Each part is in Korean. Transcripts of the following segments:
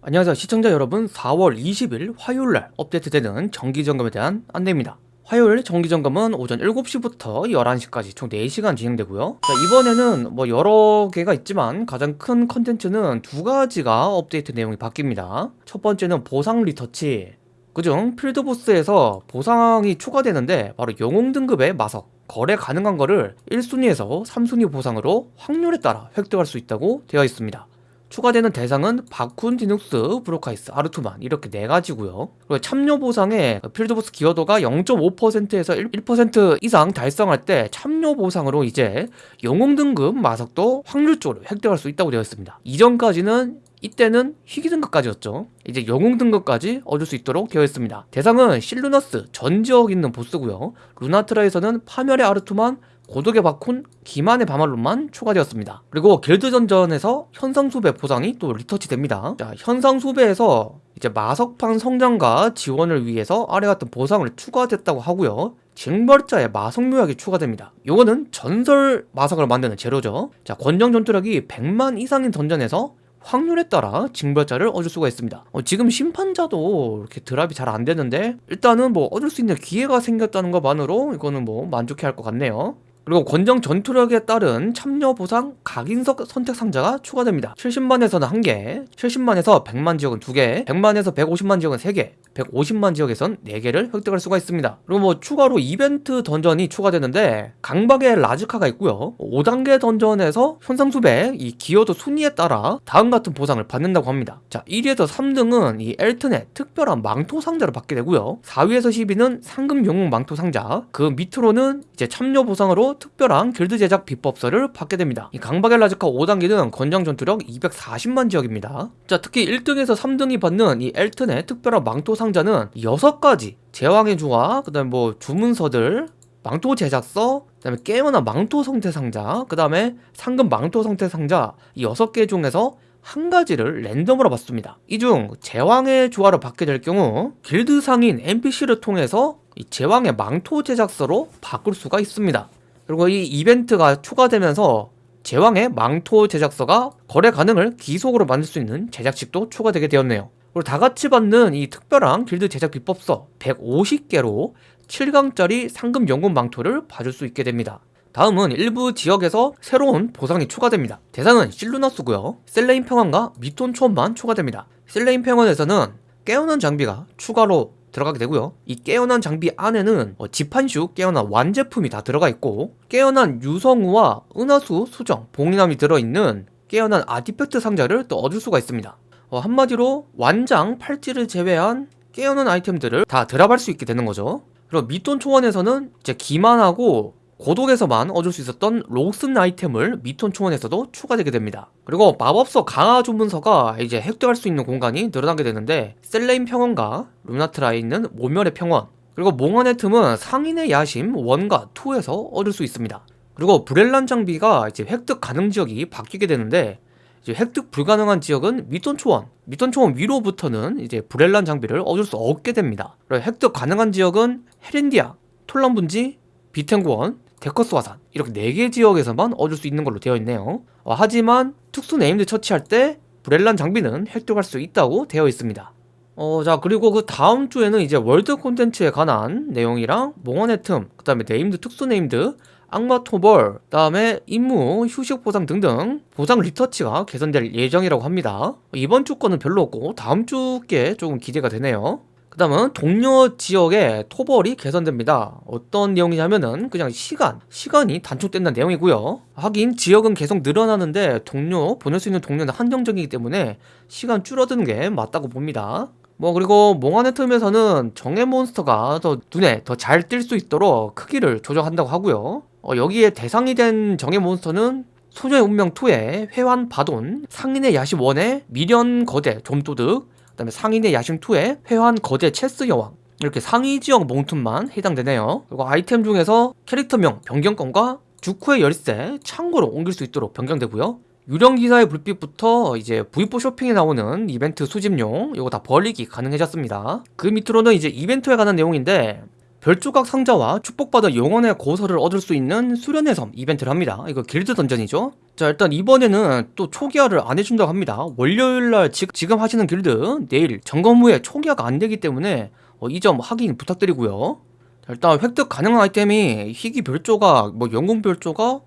안녕하세요. 시청자 여러분 4월 20일 화요일날 업데이트되는 정기점검에 대한 안내입니다. 화요일 정기점검은 오전 7시부터 11시까지 총 4시간 진행되고요. 자, 이번에는 뭐 여러 개가 있지만 가장 큰 컨텐츠는 두 가지가 업데이트 내용이 바뀝니다. 첫 번째는 보상 리터치. 그중 필드보스에서 보상이 추가되는데 바로 영웅 등급의 마석 거래 가능한 거를 1순위에서 3순위 보상으로 확률에 따라 획득할 수 있다고 되어 있습니다 추가되는 대상은 바쿤, 디눅스, 브로카이스, 아르투만 이렇게 네 가지고요. 그리고 참여 보상에 필드보스 기여도가 0.5%에서 1% 이상 달성할 때 참여 보상으로 이제 영웅 등급 마석도 확률적으로 획득할 수 있다고 되어 있습니다. 이전까지는 이때는 희귀 등급까지였죠 이제 영웅 등급까지 얻을 수 있도록 되어 있습니다 대상은 실루너스 전 지역 있는 보스고요 루나트라에서는 파멸의 아르투만 고독의 바쿤, 기만의 바말론만 추가되었습니다. 그리고 길드던전에서 현상수배 보상이 또 리터치 됩니다. 자, 현상수배에서 이제 마석판 성장과 지원을 위해서 아래 같은 보상을 추가됐다고 하고요. 징벌자의 마석 묘약이 추가됩니다. 이거는 전설 마석을 만드는 재료죠. 자, 권정 전투력이 100만 이상인 던전에서 확률에 따라 징벌자를 얻을 수가 있습니다 어, 지금 심판자도 이렇게 드랍이 잘 안되는데 일단은 뭐 얻을 수 있는 기회가 생겼다는 것만으로 이거는 뭐 만족해 할 것 같네요 그리고 권정 전투력에 따른 참여 보상 각인석 선택 상자가 추가됩니다. 70만에서는 1개 70만에서 100만 지역은 2개 100만에서 150만 지역은 3개 150만 지역에선 4개를 획득할 수가 있습니다. 그리고 뭐 추가로 이벤트 던전이 추가되는데 강박의 라즈카가 있고요. 5단계 던전에서 현상수배 이 기여도 순위에 따라 다음 같은 보상을 받는다고 합니다. 자 1위에서 3등은 이 엘튼의 특별한 망토 상자를 받게 되고요. 4위에서 10위는 상금 영웅 망토 상자 그 밑으로는 이제 참여 보상으로 특별한 길드 제작 비법서를 받게 됩니다. 이 강박의 라즈카 5단계는 권장 전투력 240만 지역입니다. 자 특히 1등에서 3등이 받는 이 엘튼의 특별한 망토 상자는 6가지 제왕의 조화 그 다음에 뭐 주문서들 망토 제작서 그 다음에 깨어난 망토 성태 상자 그 다음에 상금 망토 성태 상자 이 6개 중에서 한 가지를 랜덤으로 받습니다. 이 중 제왕의 조화를 받게 될 경우 길드 상인 NPC를 통해서 이 제왕의 망토 제작서로 바꿀 수가 있습니다. 그리고 이 이벤트가 추가되면서 제왕의 망토 제작서가 거래 가능을 귀속으로 만들 수 있는 제작식도 추가되게 되었네요. 그리고 다 같이 받는 이 특별한 길드 제작 비법서 150개로 7강짜리 상금 연금 망토를 봐줄 수 있게 됩니다. 다음은 일부 지역에서 새로운 보상이 추가됩니다. 대상은 실루나스고요. 셀레인 평원과 미톤 초원만 추가됩니다. 셀레인 평원에서는 깨어난 장비가 추가로 들어가게 되고요. 이 깨어난 장비 안에는 어, 지판슈 깨어난 완제품이 다 들어가 있고 깨어난 유성우와 은하수 수정 봉인함이 들어있는 깨어난 artifact 상자를 또 얻을 수가 있습니다. 어, 한마디로 완장 팔찌를 제외한 깨어난 아이템들을 다 drop할 수 있게 되는 거죠. 그리고 미톤 초원에서는 이제 기만하고 고독에서만 얻을 수 있었던 로슨 아이템을 미톤 초원에서도 추가되게 됩니다. 그리고 마법서 강화 주문서가 이제 획득할 수 있는 공간이 늘어나게 되는데 셀레인 평원과 루나트라에 있는 모멸의 평원 그리고 몽환의 틈은 상인의 야심 1과 2에서 얻을 수 있습니다. 그리고 브렐란 장비가 이제 획득 가능 지역이 바뀌게 되는데 이제 획득 불가능한 지역은 미톤 초원, 미톤 초원 위로부터는 이제 브렐란 장비를 얻을 수 없게 됩니다. 그리고 획득 가능한 지역은 헤렌디아, 톨런 분지, 비텐구원, 데커스 화산 이렇게 4개 지역에서만 얻을 수 있는 걸로 되어 있네요. 어, 하지만 특수 named 처치할 때 브렐란 장비는 획득할 수 있다고 되어 있습니다. 어, 자 그리고 그 다음 주에는 이제 world 콘텐츠에 관한 내용이랑 몽환의 틈, 그 다음에 named 특수 named, 악마 토벌, 그 다음에 임무, 휴식 보상 등등 보상 리터치가 개선될 예정이라고 합니다. 이번 주 거는 별로 없고 다음 주께 조금 기대가 되네요. 그 다음은 동료 지역의 토벌이 개선됩니다. 어떤 내용이냐면은 그냥 시간 시간이 단축된다는 내용이고요. 하긴 지역은 계속 늘어나는데 동료 보낼 수 있는 동료는 한정적이기 때문에 시간 줄어드는 게 맞다고 봅니다. 뭐 그리고 몽환의 틈에서는 정의 몬스터가 더 눈에 더 잘 띌 수 있도록 크기를 조정한다고 하고요. 어, 여기에 대상이 된 정의 몬스터는 소녀의 운명 2의 회한 바돈 상인의 야심 1의 미련 거대 좀도둑 그다음에 상인의 야심2의 회한 거대 체스 여왕. 이렇게 상위 지역 몽틈만 해당되네요. 그리고 아이템 중에서 캐릭터명 변경권과 주쿠의 열쇠 창고로 옮길 수 있도록 변경되고요. 유령 기사의 불빛부터 이제 V4 쇼핑에 나오는 이벤트 수집용 이거 다 버리기 가능해졌습니다. 그 밑으로는 이제 이벤트에 관한 내용인데 별조각 상자와 축복받은 영혼의 고서를 얻을 수 있는 수련의 섬 이벤트를 합니다. 이거 길드 던전이죠. 자 일단 이번에는 또 초기화를 안 해준다고 합니다. 월요일날 지, 지금 하시는 길드 내일 점검 후에 초기화가 안 되기 때문에 어, 이 점 확인 부탁드리고요. 자, 일단 획득 가능한 아이템이 희귀 별조각, 뭐 영웅 별조각,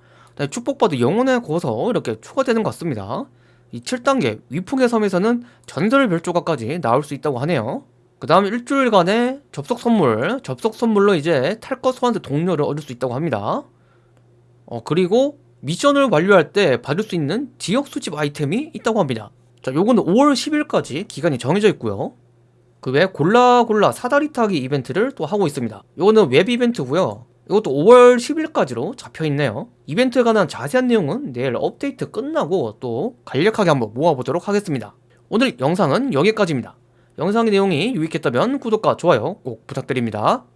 축복받은 영혼의 고서 이렇게 추가되는 것 같습니다. 이 7단계 위풍의 섬에서는 전설 별조각까지 나올 수 있다고 하네요. 그 다음 일주일간의 접속 선물, 접속 선물로 이제 탈것 소환대 동료를 얻을 수 있다고 합니다. 어, 그리고 미션을 완료할 때 받을 수 있는 지역 수집 아이템이 있다고 합니다. 자, 요거는 5월 10일까지 기간이 정해져 있고요. 그 외에 골라 골라 사다리 타기 이벤트를 또 하고 있습니다. 요거는 웹 이벤트고요. 이것도 5월 10일까지로 잡혀 있네요. 이벤트에 관한 자세한 내용은 내일 업데이트 끝나고 또 간략하게 한번 모아보도록 하겠습니다. 오늘 영상은 여기까지입니다. 영상의 내용이 유익했다면 구독과 좋아요 꼭 부탁드립니다.